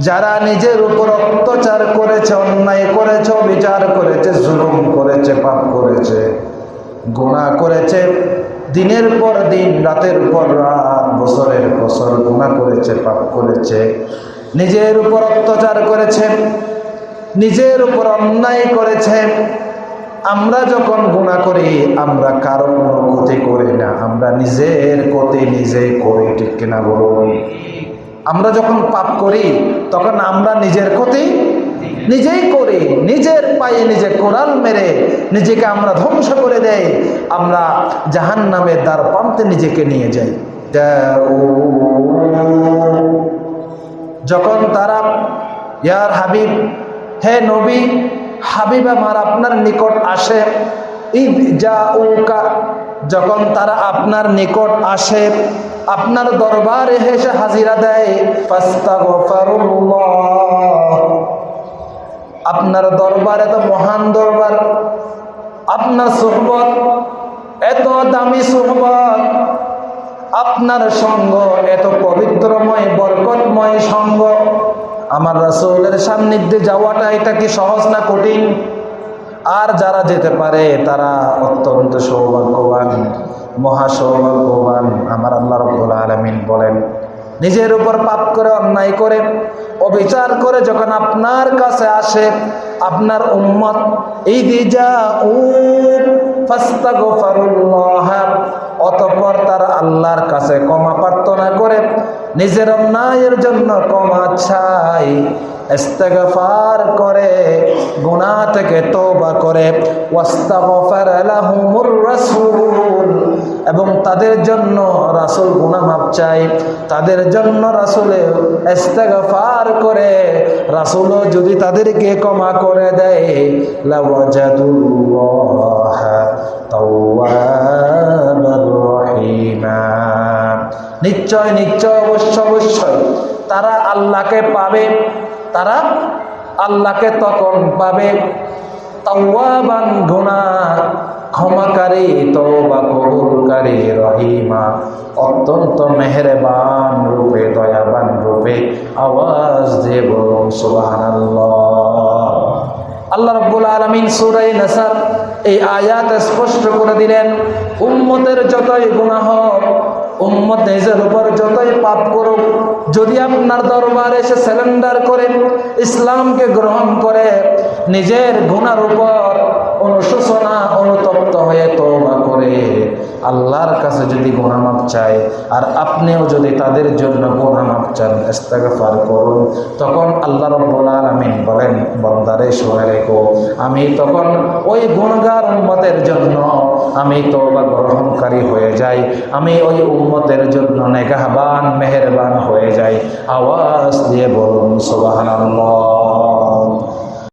যারা নিজের উপর অত্যাচার করেছে, অন্যায় করেছে বিচার করেছে, জুলুম করেছে, পাপ করেছে গুণা করেছে, দিনের পর দিন, রাতের পর রাত, বছরের বছর গুণা করেছে, পাপ করেছে, নিজের উপর অত্যাচার করেছে, নিজের উপর অন্যায় করেছে আমরা যখন গুণা করি, আমরা কারও কোনো ক্ষতি করি না। আমরা নিজের ক্ষতি নিজেই করি, ঠিক কিনা বলুন? আমরা যখন পাপ করি, তখন আমরা নিজের ক্ষতি নিজেই করি। নিজের পায়ে নিজে কোরআন মেরে নিজেকে আমরা ধ্বংস করে দেই। আমরা জাহান নামের দ্বার প্রান্তে নিজেকে নিয়ে যাই। যখন তারা, ইয়ার হাবিব, হে নবী হাবিব আমার আপনার নিকট আসে। ঈদ যা উকা যখন তারা আপনার নিকট আসে, আপনার দরবারে হেসে হাজিরা দেয়। আপনার দরবার এত মহান দরবার। আপনার সোহবত, এত দামি সোহবত। আপনার সঙ্গ, এত পবিত্রময়, বরকতময় সঙ্গ। আমার রাসূলের সান্নিধ্যে যাওয়াটা এটা কি সহজ না কঠিন? আর যারা যেতে পারে, তারা অত্যন্ত সৌভাগ্যবান মহা সৌভাগ্যবান আমার আল্লাহ রব্বুল আলমিন বলেন, নিজের উপর পাপ করে, অন্যায় করে, অবিচার করে যখন আপনার কাছে আসে, আপনার উম্মত অতঃপর তারা আল্লাহর কাছে ক্ষমা প্রার্থনা করে নিজের অন্যায়ের জন্য ক্ষমা চাই, ইস্তেগফার করে, গুনাহ থেকে তওবা করে, ওয়াস্তাগফার লাহুমুর রাসূল। এবং তাদের জন্য রাসূল গুনাহ মাপ চাই, তাদের জন্য রাসূলে ইস্তেগফার করে, রাসূলও যদি তাদেরকে ক্ষমা করে দেয়, লাওয়াজাদুল্লাহ তাওয়াবার নিশ্চয় নিশ্চয় অবশ্য অবশ্যই। তারা আল্লাহকে পাবে, তারা আল্লাহকে তখন পাবে। রহিমা, অত্যন্ত মেহেরবান রূপে আওয়াজ সুবহানাল্লাহ। আল্লাহ এই আয়াত স্পষ্ট করে দিলেন, উম্মতের যতই গুণা হোক উম্মত নিজের উপর যতই পাপ করুক, যদি আপনার দরবারে সে স্যালেন্ডার করেন ইসলামকে গ্রহণ করে, নিজের ঘুণার উপর অনুশোচনা, অনুতপ্ত হয়ে তোমা করে। আল্লাহর কাছে যদি গোনামাপ চায়, আর আপনিও যদি তাদের জন্য গোনামাপ চান, ইস্তেগফার করুন। তখন আল্লাহ রব্বুল আলামিন বলেন, বন্দারে, শুনে রেখো, আমি তখন ওই গুণগার উম্মতের জন্য, আমি তওবা গ্রহণকারী হয়ে যাই। আমি ওই উম্মতের জন্য নেগাহবান, মেহেরবান হয়ে যাই। আওয়াজ দিয়ে বলুন, সুবহানাল্লাহ।